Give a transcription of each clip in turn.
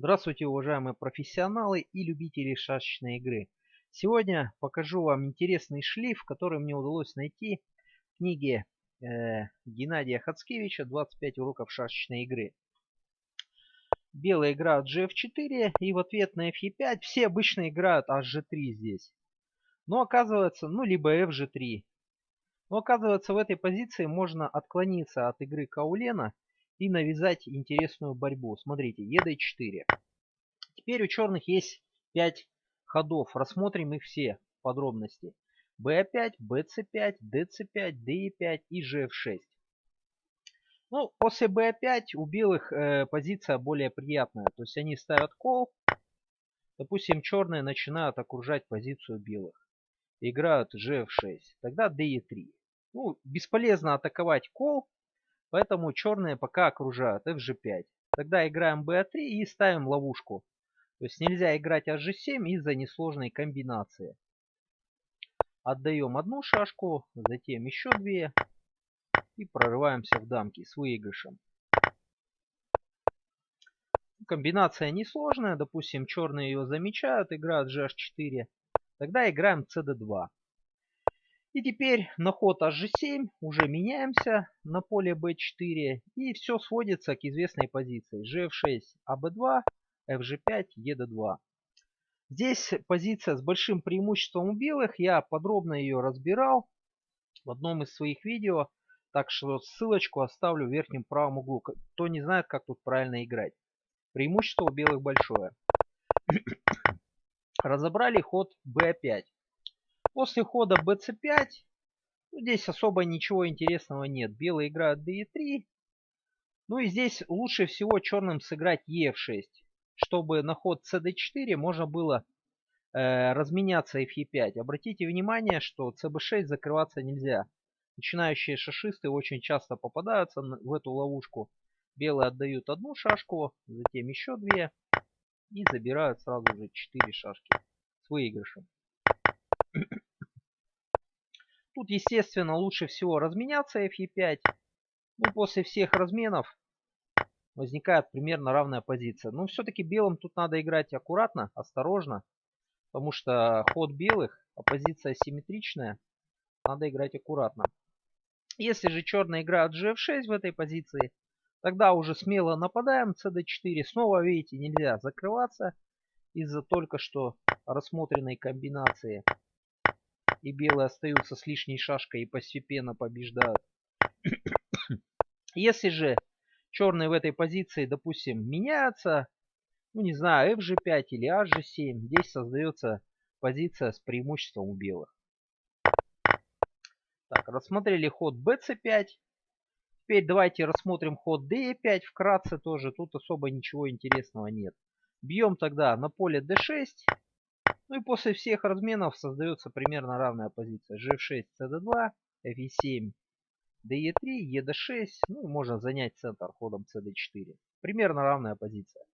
Здравствуйте, уважаемые профессионалы и любители шашечной игры. Сегодня покажу вам интересный шлиф, который мне удалось найти в книге э, Геннадия Хацкевича «25 уроков шашечной игры». Белая играет GF4 и в ответ на FE5 все обычно играют HG3 здесь. Но оказывается, ну либо FG3. Но оказывается в этой позиции можно отклониться от игры Каулена и навязать интересную борьбу. Смотрите, ед4. Теперь у черных есть 5 ходов. Рассмотрим их все подробности. b5, bc5, dc5, de5 и gf6. Ну, после b5 у белых э, позиция более приятная. То есть они ставят кол. Допустим, черные начинают окружать позицию белых. Играют gf6. Тогда de3. Ну, бесполезно атаковать кол. Поэтому черные пока окружают fg5. Тогда играем b3 и ставим ловушку. То есть нельзя играть hg7 из-за несложной комбинации. Отдаем одну шашку, затем еще две. И прорываемся в дамки с выигрышем. Комбинация несложная. Допустим, черные ее замечают, играют gh4. Тогда играем cd2. И теперь на ход hg7 уже меняемся на поле b4. И все сводится к известной позиции. gf6, ab2, fg5, ed2. Здесь позиция с большим преимуществом у белых. Я подробно ее разбирал в одном из своих видео. Так что ссылочку оставлю в верхнем правом углу. Кто не знает, как тут правильно играть. Преимущество у белых большое. Разобрали ход b5. После хода bc5, ну, здесь особо ничего интересного нет. Белые играют d3. Ну и здесь лучше всего черным сыграть e6, чтобы на ход cd4 можно было э, разменяться fe5. Обратите внимание, что cb6 закрываться нельзя. Начинающие шашисты очень часто попадаются в эту ловушку. Белые отдают одну шашку, затем еще две. И забирают сразу же 4 шашки с выигрышем. Тут, естественно, лучше всего разменяться fe5. Ну, после всех разменов возникает примерно равная позиция. Но все-таки белым тут надо играть аккуратно, осторожно. Потому что ход белых, а позиция симметричная, надо играть аккуратно. Если же черные играют gf6 в этой позиции, тогда уже смело нападаем cd4. Снова, видите, нельзя закрываться из-за только что рассмотренной комбинации и белые остаются с лишней шашкой и постепенно побеждают. Если же черные в этой позиции, допустим, меняются, ну не знаю, fg5 или hg7, здесь создается позиция с преимуществом у белых. Так, рассмотрели ход bc5. Теперь давайте рассмотрим ход d5 вкратце тоже. Тут особо ничего интересного нет. Бьем тогда на поле d6. Ну и после всех разменов создается примерно равная позиция. G6, CD2, FE7, DE3, ED6. Ну и можно занять центр ходом CD4. Примерно равная позиция.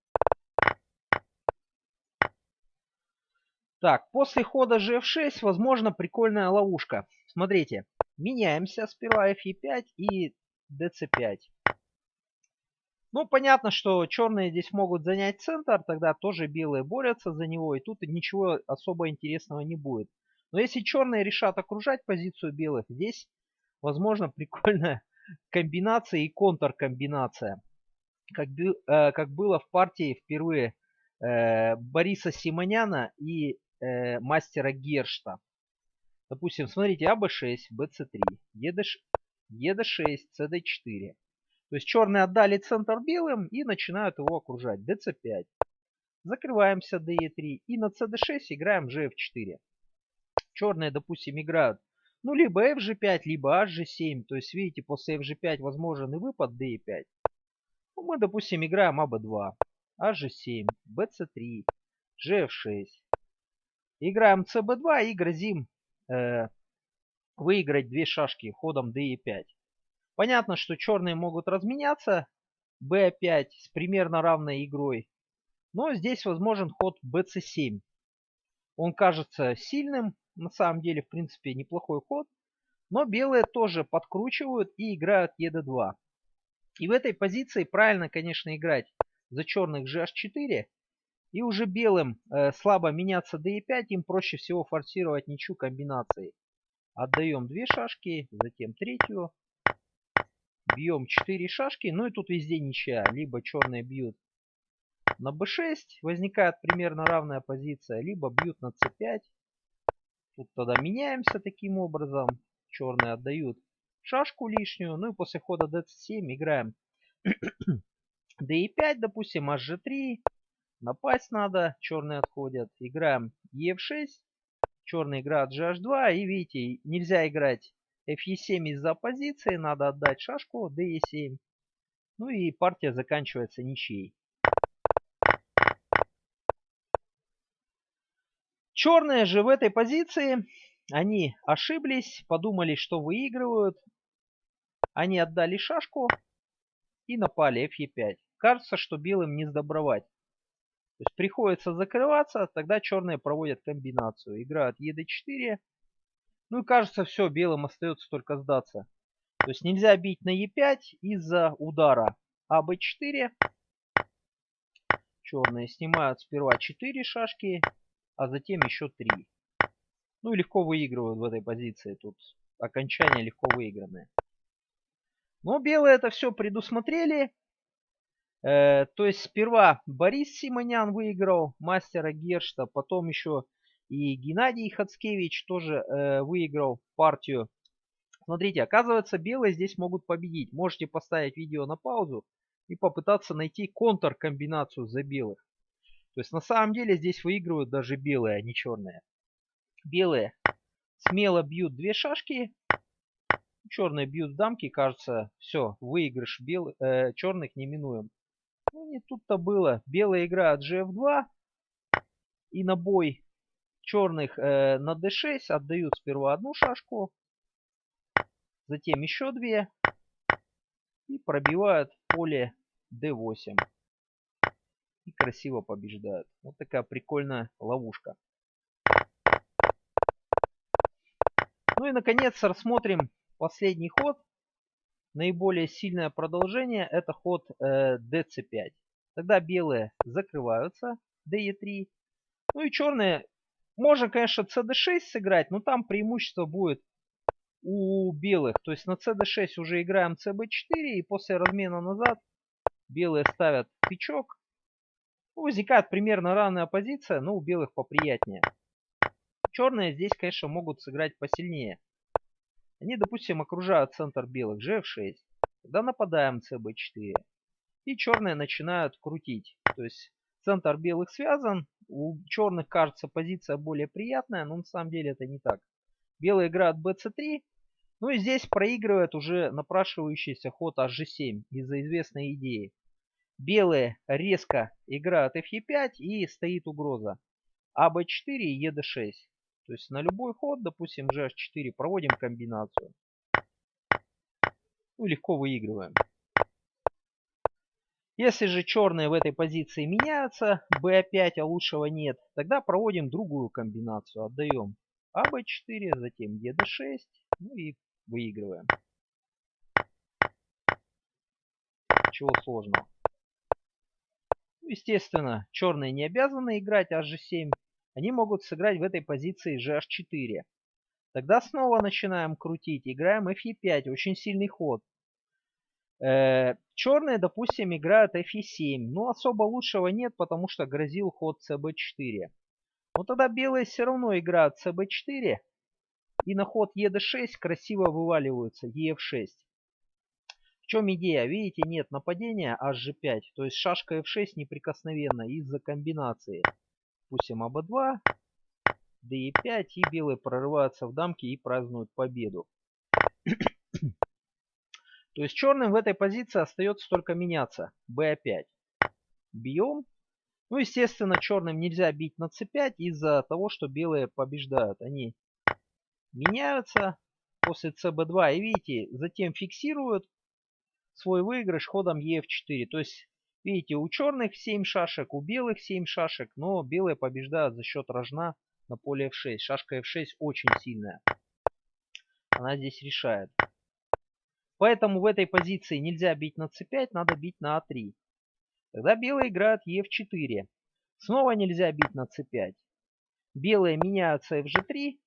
Так, после хода GF6 возможно прикольная ловушка. Смотрите, меняемся сперва FE5 и DC5. Ну, понятно, что черные здесь могут занять центр, тогда тоже белые борются за него, и тут ничего особо интересного не будет. Но если черные решат окружать позицию белых, здесь возможно прикольная комбинация и контркомбинация. Как, э, как было в партии впервые э, Бориса Симоняна и э, мастера Гершта. Допустим, смотрите, АБ6, БЦ3, ЕД6, ЦД4. То есть черные отдали центр белым и начинают его окружать. dc5. Закрываемся de3 и на cd6 играем gf4. Черные, допустим, играют ну либо fg5, либо hg7. То есть видите, после fg5 возможен и выпад de5. Ну, мы, допустим, играем аб2, hg7, bc3, gf6. Играем cb2 и грозим э, выиграть две шашки ходом de5. Понятно, что черные могут разменяться b5 с примерно равной игрой. Но здесь возможен ход bc7. Он кажется сильным. На самом деле, в принципе, неплохой ход. Но белые тоже подкручивают и играют ед2. И в этой позиции правильно, конечно, играть за черных gh4. И уже белым э, слабо меняться d5, им проще всего форсировать ничью комбинацией. Отдаем две шашки, затем третью. Бьем 4 шашки, ну и тут везде ничья. Либо черные бьют на b6, возникает примерно равная позиция, либо бьют на c5. Тут тогда меняемся таким образом. Черные отдают шашку лишнюю. Ну и после хода d7 играем d5, допустим, hg3. Напасть надо, черные отходят. Играем ef6. Черный играет gh2. И видите, нельзя играть fe7 из-за позиции. Надо отдать шашку de7. Ну и партия заканчивается ничьей. Черные же в этой позиции, они ошиблись, подумали, что выигрывают. Они отдали шашку и напали fe5. Кажется, что белым не сдобровать. То есть приходится закрываться, тогда черные проводят комбинацию. Играют ед4. Ну и кажется, все, белым остается только сдаться. То есть нельзя бить на e5 из-за удара аб4. Черные снимают сперва 4 шашки а затем еще три. Ну и легко выигрывают в этой позиции. Тут окончание легко выигранное. Но белые это все предусмотрели. Э, то есть сперва Борис Симонян выиграл мастера Гершта, потом еще и Геннадий Хацкевич тоже э, выиграл партию. Смотрите, оказывается, белые здесь могут победить. Можете поставить видео на паузу и попытаться найти контркомбинацию за белых. То есть на самом деле здесь выигрывают даже белые, а не черные. Белые смело бьют две шашки. Черные бьют дамки. Кажется, все, выигрыш бел... э, черных неминуем. Ну не тут-то было. Белая играет gf2. И на бой черных э, на d6 отдают сперва одну шашку. Затем еще две. И пробивают поле d8 и красиво побеждают. Вот такая прикольная ловушка. Ну и наконец рассмотрим последний ход. Наиболее сильное продолжение это ход э, dc5. Тогда белые закрываются de3. Ну и черные можно, конечно, cd6 сыграть, но там преимущество будет у белых. То есть на cd6 уже играем cb4 и после размена назад белые ставят печок ну, возникает примерно равная позиция, но у белых поприятнее. Черные здесь, конечно, могут сыграть посильнее. Они, допустим, окружают центр белых gf6. Тогда нападаем cb4. И черные начинают крутить. То есть центр белых связан. У черных кажется позиция более приятная, но на самом деле это не так. Белые играют bc3. Ну и здесь проигрывает уже напрашивающийся ход hg7 из-за известной идеи. Белые резко играют fe5 и стоит угроза. АБ4 и ЕД6. То есть на любой ход, допустим, GH4 проводим комбинацию. Ну, легко выигрываем. Если же черные в этой позиции меняются, b5, а лучшего нет, тогда проводим другую комбинацию. Отдаем АБ4, затем ЕД6, ну и выигрываем. Чего сложного. Ну, естественно, черные не обязаны играть hg7. Они могут сыграть в этой позиции gh4. Тогда снова начинаем крутить. Играем fe5. Очень сильный ход. Э, черные, допустим, играют fe7. Но особо лучшего нет, потому что грозил ход cb4. Но тогда белые все равно играют cb4. И на ход ед6 красиво вываливаются ef6. В чем идея? Видите, нет нападения hg5. То есть шашка f6 неприкосновенна из-за комбинации. Пустим аб2, d5 и белые прорываются в дамки и празднуют победу. То есть черным в этой позиции остается только меняться. b5. Бьем. Ну, естественно, черным нельзя бить на c5 из-за того, что белые побеждают. Они меняются после cb2 и видите, затем фиксируют свой выигрыш ходом ef4. То есть, видите, у черных 7 шашек, у белых 7 шашек, но белые побеждают за счет рожна на поле f6. Шашка f6 очень сильная. Она здесь решает. Поэтому в этой позиции нельзя бить на c5, надо бить на a3. Тогда белые играют Е4. Снова нельзя бить на c5. Белые меняются fg3.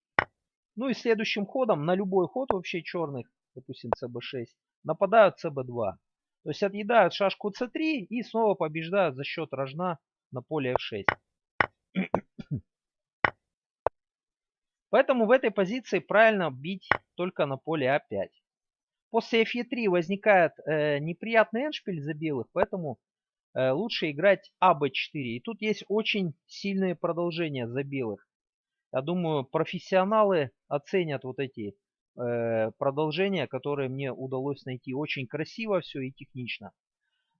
Ну и следующим ходом, на любой ход вообще черных, допустим cb6, нападают cb2. То есть отъедают шашку c3 и снова побеждают за счет рожна на поле f6. Поэтому в этой позиции правильно бить только на поле а5. После fe3 возникает э, неприятный эншпиль за белых, поэтому э, лучше играть аб4. И тут есть очень сильные продолжения за белых. Я думаю, профессионалы оценят вот эти э, продолжения, которые мне удалось найти. Очень красиво все и технично.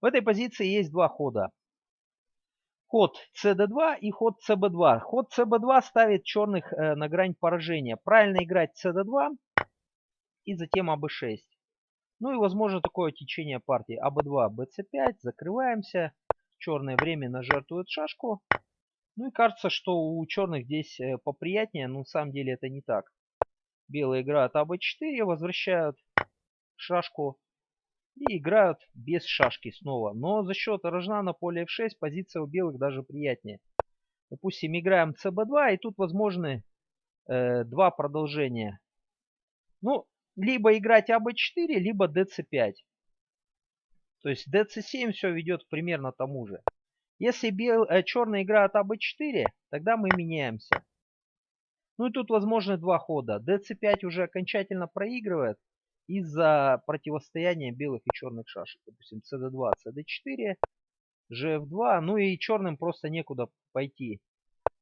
В этой позиции есть два хода ход cd2 и ход cb2. Ход cb2 ставит черных э, на грань поражения. Правильно играть cd2 и затем аб6. Ну и возможно такое течение партии. АБ2, БЦ5, закрываемся. Черное временно жертвует шашку. Ну и кажется, что у черных здесь э, поприятнее, но на самом деле это не так. Белые играют АБ4, возвращают шашку и играют без шашки снова. Но за счет рожна на поле f6 позиция у белых даже приятнее. Допустим, играем cb2 и тут возможны э, два продолжения. Ну, либо играть аб4, либо dc5. То есть dc7 все ведет примерно тому же. Если бел, э, черный играет аб4, тогда мы меняемся. Ну и тут возможны два хода. dc5 уже окончательно проигрывает из-за противостояния белых и черных шашек. Допустим, cd2, cd4, gf2. Ну и черным просто некуда пойти.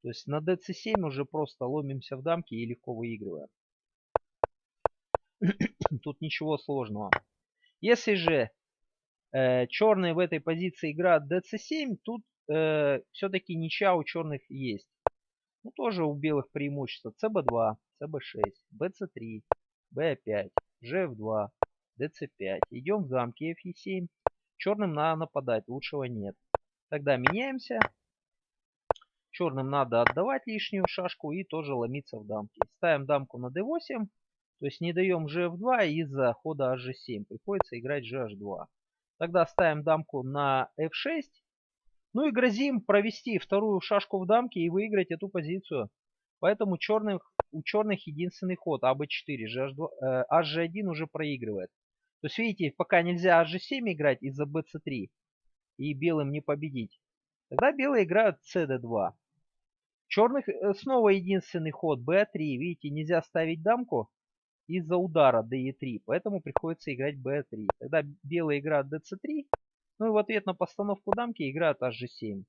То есть на dc7 уже просто ломимся в дамки и легко выигрываем. Тут ничего сложного. Если же э, черные в этой позиции играют dc7, тут э, все-таки ничья у черных есть. Ну тоже у белых преимущество. cb2, cb6, bc3, b5 gf2, dc5. Идем в замке fe7. Черным надо нападать, лучшего нет. Тогда меняемся. Черным надо отдавать лишнюю шашку и тоже ломиться в дамке. Ставим дамку на d8. То есть не даем gf2 из-за хода hg7. Приходится играть gh2. Тогда ставим дамку на f6. Ну и грозим провести вторую шашку в дамке и выиграть эту позицию. Поэтому черных у черных единственный ход АБ4. GH2, HG1 уже проигрывает. То есть, видите, пока нельзя HG7 играть из-за BC3 и белым не победить. Тогда белые играют CD2. Черных э, снова единственный ход B3. Видите, нельзя ставить дамку из-за удара DE3. Поэтому приходится играть B3. Тогда белые играют DC3. Ну и в ответ на постановку дамки играют HG7.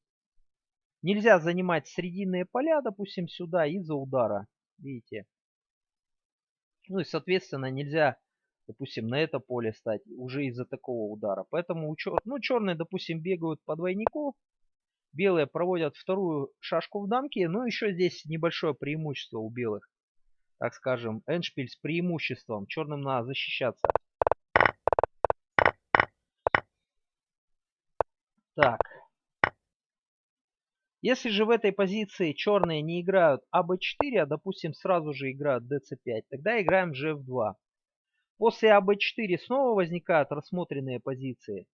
Нельзя занимать срединные поля, допустим, сюда из-за удара. Видите? Ну и, соответственно, нельзя, допустим, на это поле стать уже из-за такого удара. Поэтому, у чер... ну, черные, допустим, бегают по двойнику. Белые проводят вторую шашку в дамке. Но еще здесь небольшое преимущество у белых. Так скажем, эншпиль с преимуществом. Черным надо защищаться. Так. Если же в этой позиции черные не играют АБ4, а допустим сразу же играют ДЦ5, тогда играем GF2. После АБ4 снова возникают рассмотренные позиции.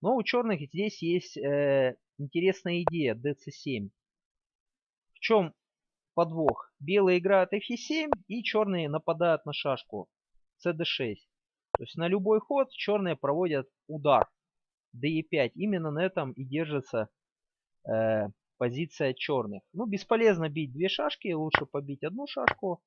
Но у черных здесь есть э, интересная идея ДЦ7. В чем подвох? Белые играют Фе7 и черные нападают на шашку CD6. То есть на любой ход черные проводят удар DE5. Именно на этом и держится э, позиция черных. Ну, бесполезно бить две шашки, лучше побить одну шашку.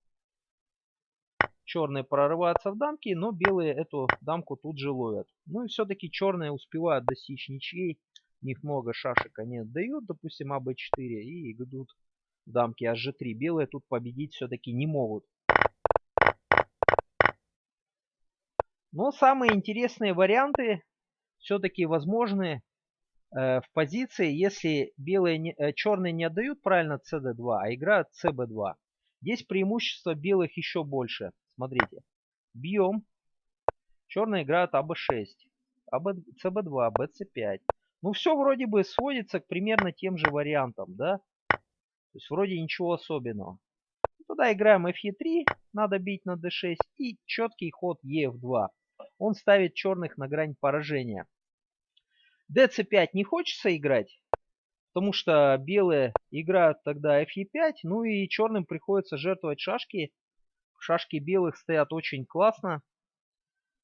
Черные прорываются в дамки, но белые эту дамку тут же ловят. Ну и все-таки черные успевают достичь ничьей. У них много шашек они отдают, допустим, АБ4 и идут дамки HG3. Белые тут победить все-таки не могут. Но самые интересные варианты все-таки возможны Э, в позиции, если белые не, э, черные не отдают правильно cd2, а играют cb2. Здесь преимущество белых еще больше. Смотрите. Бьем. Черные играют аб6, АБ, cb2, bc5. Ну все вроде бы сводится к примерно тем же вариантам, да? То есть вроде ничего особенного. Тогда играем fe3, надо бить на d6 и четкий ход ef2. Он ставит черных на грань поражения. dc5 не хочется играть, потому что белые играют тогда fe5, ну и черным приходится жертвовать шашки. Шашки белых стоят очень классно.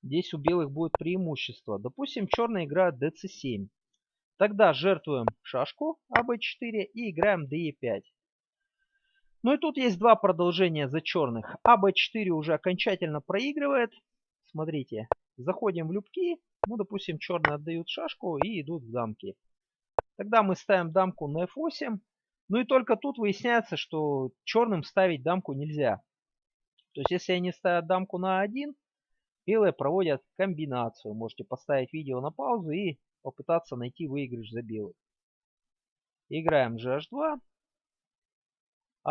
Здесь у белых будет преимущество. Допустим, черные играют dc7. Тогда жертвуем шашку АБ4 и играем ДЕ5. Ну и тут есть два продолжения за черных. АБ4 уже окончательно проигрывает. Смотрите, заходим в любки. Ну, допустим, черные отдают шашку и идут в дамки. Тогда мы ставим дамку на f8. Ну и только тут выясняется, что черным ставить дамку нельзя. То есть, если они ставят дамку на 1, белые проводят комбинацию. Можете поставить видео на паузу и попытаться найти выигрыш за белых. Играем GH2.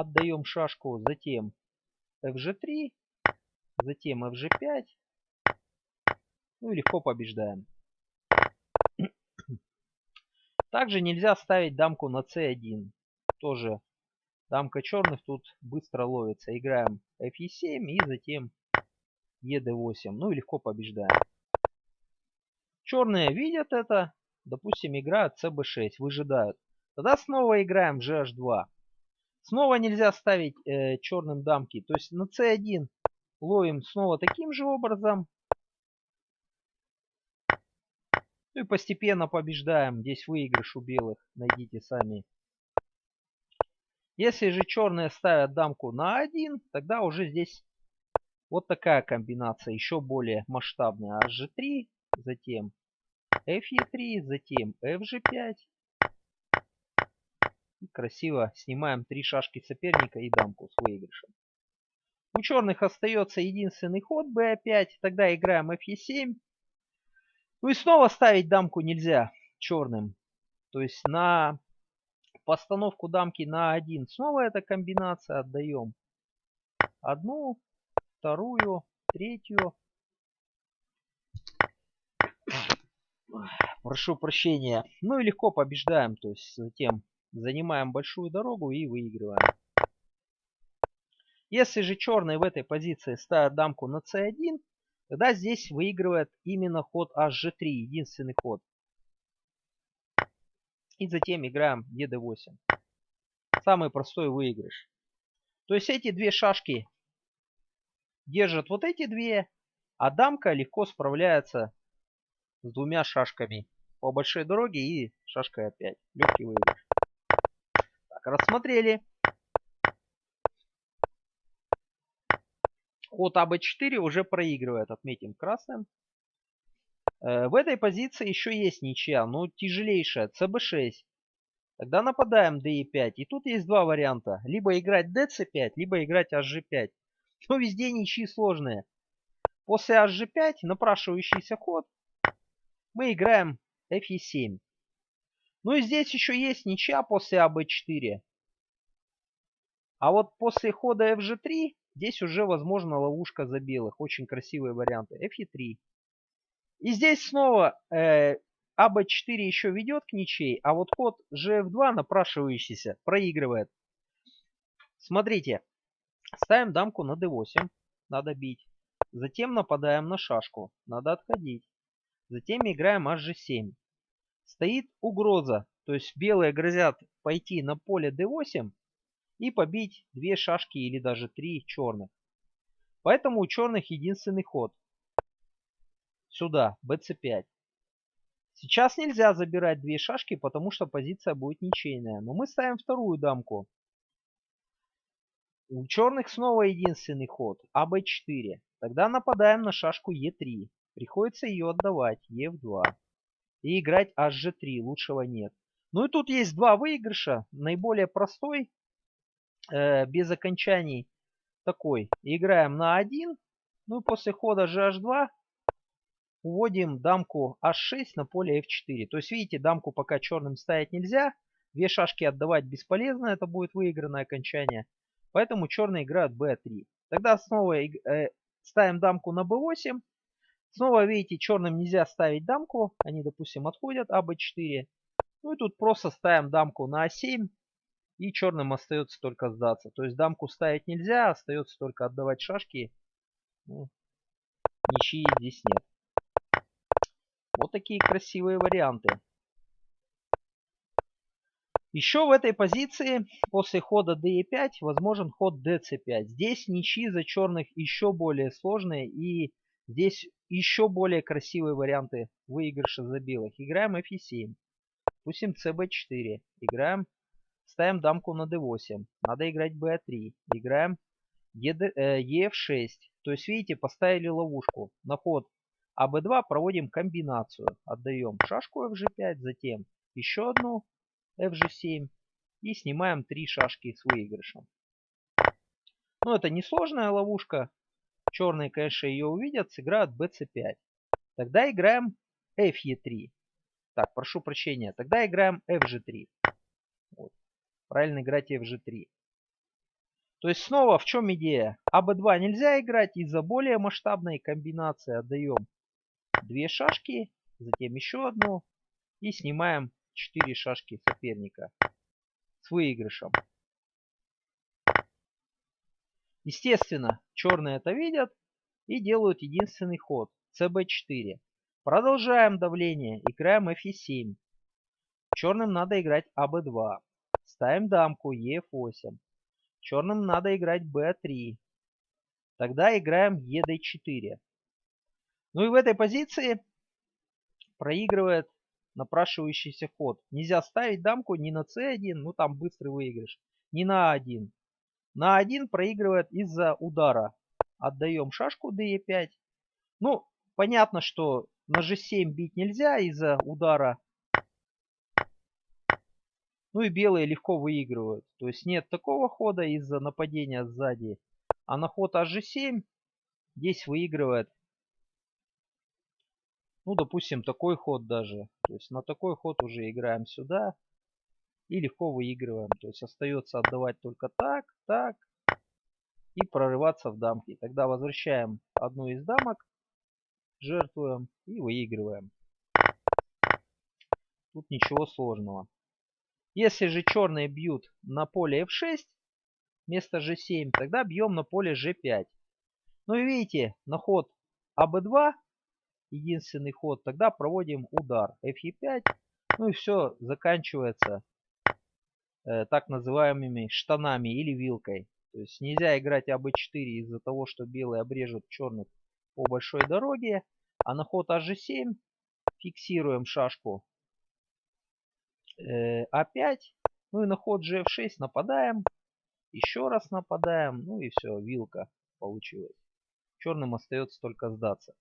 Отдаем шашку, затем FG3, затем FG5. Ну и легко побеждаем. Также нельзя ставить дамку на c1. Тоже дамка черных тут быстро ловится. Играем fe7 и затем ед8. Ну и легко побеждаем. Черные видят это. Допустим, играют cb6, выжидают. Тогда снова играем gh2. Снова нельзя ставить э, черным дамки. То есть на c1 ловим снова таким же образом. Ну и постепенно побеждаем. Здесь выигрыш у белых. Найдите сами. Если же черные ставят дамку на 1, тогда уже здесь вот такая комбинация, еще более масштабная. HG3, затем FE3, затем FG5. И красиво снимаем три шашки соперника и дамку с выигрышем. У черных остается единственный ход B5. Тогда играем FE7. Ну и снова ставить дамку нельзя черным. То есть на постановку дамки на 1 снова эта комбинация отдаем. Одну, вторую, третью. Прошу прощения. Ну и легко побеждаем. То есть затем занимаем большую дорогу и выигрываем. Если же черные в этой позиции ставят дамку на c1, тогда здесь выигрывает именно ход hg3, единственный ход. И затем играем ед8. Самый простой выигрыш. То есть эти две шашки держат вот эти две, а дамка легко справляется с двумя шашками по большой дороге и шашкой опять. Легкий выигрыш. Рассмотрели. Ход АБ4 уже проигрывает, отметим красным. Э, в этой позиции еще есть ничья, но тяжелейшая, ЦБ6. Тогда нападаем ДЕ5. И тут есть два варианта. Либо играть ДЦ5, либо играть HG5. Но везде ничьи сложные. После HG5 напрашивающийся ход мы играем FE7. Ну и здесь еще есть ничья после АБ4. А вот после хода FG3 здесь уже возможна ловушка за белых. Очень красивые варианты. FE3. И здесь снова э, АБ4 еще ведет к ничей, а вот ход GF2 напрашивающийся проигрывает. Смотрите. Ставим дамку на d8. Надо бить. Затем нападаем на шашку. Надо отходить. Затем играем hg7. Стоит угроза. То есть белые грозят пойти на поле d8 и побить две шашки или даже три черных. Поэтому у черных единственный ход. Сюда, bc5. Сейчас нельзя забирать две шашки, потому что позиция будет ничейная. Но мы ставим вторую дамку. У черных снова единственный ход. АБ4. Тогда нападаем на шашку Е3. Приходится ее отдавать. Е2. И играть HG3. Лучшего нет. Ну и тут есть два выигрыша. Наиболее простой. Э, без окончаний. Такой. Играем на 1. Ну и после хода GH2 уводим дамку h6 на поле f4. То есть видите, дамку пока черным ставить нельзя. Две шашки отдавать бесполезно. Это будет выигранное окончание. Поэтому черные играют b3. Тогда снова э, ставим дамку на b8. Снова, видите, черным нельзя ставить дамку. Они, допустим, отходят а b4. Ну и тут просто ставим дамку на a7. И черным остается только сдаться. То есть дамку ставить нельзя, остается только отдавать шашки. Ну, ничьи здесь нет. Вот такие красивые варианты. Еще в этой позиции после хода d5 возможен ход dc5. Здесь ничьи за черных еще более сложные и здесь еще более красивые варианты выигрыша за белых. Играем f7. Пустим cb4. Играем, ставим дамку на d8. Надо играть b3. Играем ef6. Э, То есть, видите, поставили ловушку. На ход АБ2 проводим комбинацию. Отдаем шашку FG5, затем еще одну FG7 и снимаем три шашки с выигрышем. Ну, это несложная ловушка. Черные, конечно, ее увидят, сыграют BC5. Тогда играем FE3. Так, прошу прощения. Тогда играем FG3. Вот. Правильно играть FG3. То есть снова в чем идея? АБ2 нельзя играть из-за более масштабной комбинации. Отдаем две шашки, затем еще одну и снимаем 4 шашки соперника с выигрышем. Естественно, черные это видят и делают единственный ход cb4. Продолжаем давление, играем fe7. Черным надо играть аб2. Ставим дамку ef8. Черным надо играть b3. Тогда играем ед4. Ну и в этой позиции проигрывает напрашивающийся ход. Нельзя ставить дамку ни на c1, ну там быстрый выигрыш, ни на a1. На a1 проигрывает из-за удара. Отдаем шашку d5. Ну, понятно, что на g7 бить нельзя из-за удара. Ну и белые легко выигрывают. То есть нет такого хода из-за нападения сзади. А на ход hg7 здесь выигрывает ну, допустим, такой ход даже. То есть на такой ход уже играем сюда. И легко выигрываем. То есть остается отдавать только так, так. И прорываться в дамки. Тогда возвращаем одну из дамок. Жертвуем и выигрываем. Тут ничего сложного. Если же черные бьют на поле f6 вместо g7, тогда бьем на поле g5. Ну и видите, на ход аб2 единственный ход, тогда проводим удар fe5. Ну и все, заканчивается так называемыми штанами или вилкой. То есть нельзя играть АБ4 из-за того, что белые обрежут черных по большой дороге. А на ход АЖ7 фиксируем шашку э, А5. Ну и на ход GF6 нападаем. Еще раз нападаем. Ну и все, вилка получилась. Черным остается только сдаться.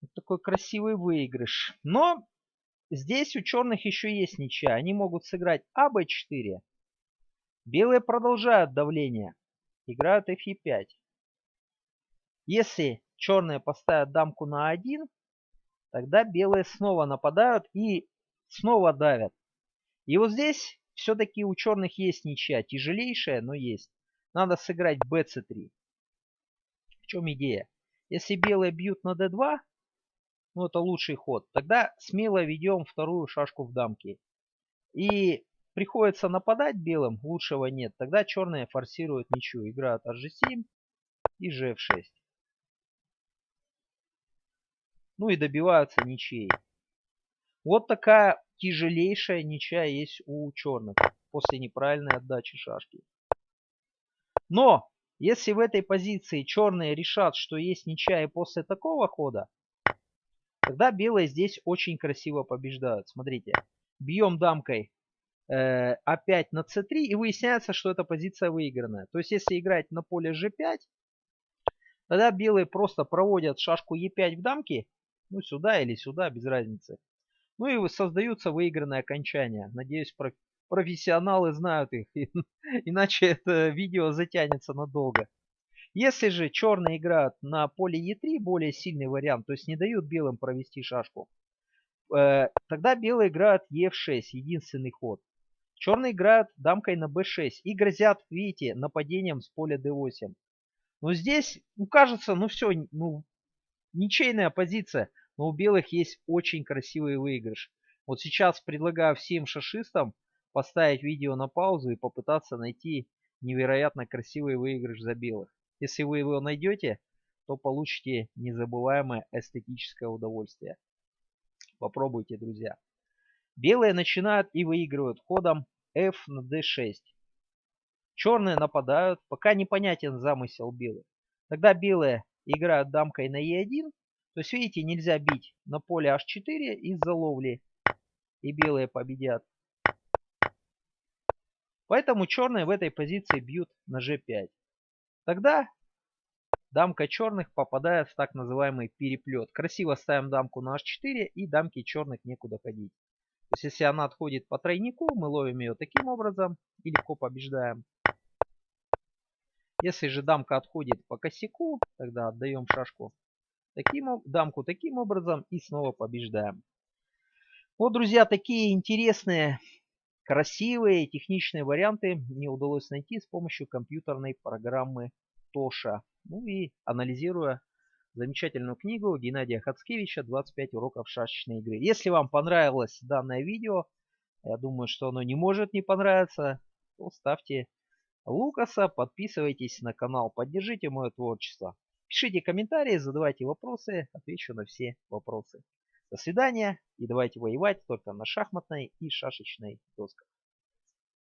Вот такой красивый выигрыш. Но здесь у черных еще есть ничья. Они могут сыграть АБ4. Белые продолжают давление. Играют Фе5. Если черные поставят дамку на 1, тогда белые снова нападают и снова давят. И вот здесь все-таки у черных есть ничья. Тяжелейшая, но есть. Надо сыграть bc3. В чем идея? Если белые бьют на d2, ну это лучший ход, тогда смело ведем вторую шашку в дамки. И приходится нападать белым, лучшего нет. Тогда черные форсируют ничью, играют hg7 и gf6. Ну и добиваются ничьей. Вот такая тяжелейшая ничья есть у черных после неправильной отдачи шашки. Но если в этой позиции черные решат, что есть ничья и после такого хода, Тогда белые здесь очень красиво побеждают. Смотрите, бьем дамкой э, опять на c3 и выясняется, что эта позиция выигранная. То есть если играть на поле g5, тогда белые просто проводят шашку e5 в дамке, ну сюда или сюда, без разницы. Ну и создаются выигранные окончания. Надеюсь, профессионалы знают их, иначе это видео затянется надолго. Если же черные играют на поле Е3, более сильный вариант, то есть не дают белым провести шашку, э, тогда белые играют Е6, единственный ход. Черные играют дамкой на b6 и грозят, видите, нападением с поля d8. Но здесь, ну кажется, ну все, ну ничейная позиция, но у белых есть очень красивый выигрыш. Вот сейчас предлагаю всем шашистам поставить видео на паузу и попытаться найти невероятно красивый выигрыш за белых. Если вы его найдете, то получите незабываемое эстетическое удовольствие. Попробуйте, друзья. Белые начинают и выигрывают ходом f на d6. Черные нападают, пока непонятен замысел белых. Тогда белые играют дамкой на e1. То есть, видите, нельзя бить на поле h4 из-за ловли. И белые победят. Поэтому черные в этой позиции бьют на g5. Тогда дамка черных попадает в так называемый переплет. Красиво ставим дамку на h4 и дамке черных некуда ходить. То есть если она отходит по тройнику, мы ловим ее таким образом и легко побеждаем. Если же дамка отходит по косяку, тогда отдаем шашку таким, дамку таким образом и снова побеждаем. Вот, друзья, такие интересные, красивые, техничные варианты мне удалось найти с помощью компьютерной программы Тоша. Ну и анализируя замечательную книгу Геннадия Хацкевича «25 уроков шашечной игры». Если вам понравилось данное видео, я думаю, что оно не может не понравиться, то ставьте Лукаса, подписывайтесь на канал, поддержите мое творчество. Пишите комментарии, задавайте вопросы, отвечу на все вопросы. До свидания и давайте воевать только на шахматной и шашечной досках.